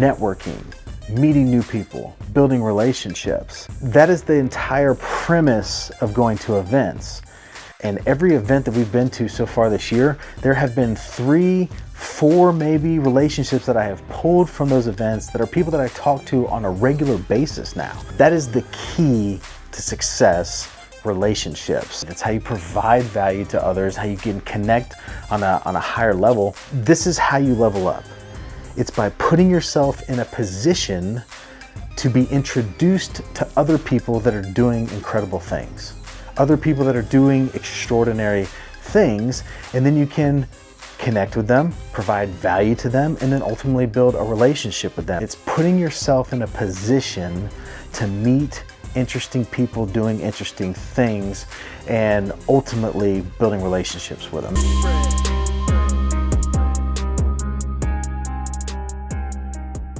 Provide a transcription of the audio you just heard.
networking, meeting new people, building relationships. That is the entire premise of going to events. And every event that we've been to so far this year, there have been three, four maybe relationships that I have pulled from those events that are people that I talk to on a regular basis now. That is the key to success relationships. It's how you provide value to others, how you can connect on a, on a higher level. This is how you level up. It's by putting yourself in a position to be introduced to other people that are doing incredible things other people that are doing extraordinary things, and then you can connect with them, provide value to them, and then ultimately build a relationship with them. It's putting yourself in a position to meet interesting people doing interesting things and ultimately building relationships with them.